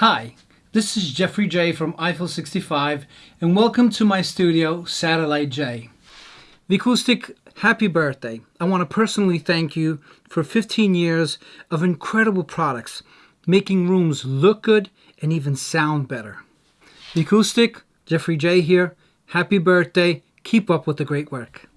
Hi, this is Jeffrey Jey from Eiffel 65 and welcome to my studio, Satellite J. Vicoustic, happy birthday. I want to personally thank you for 15 years of incredible products, making rooms look good and even sound better. Vicoustic, Jeffrey Jey here. Happy birthday. Keep up with the great work.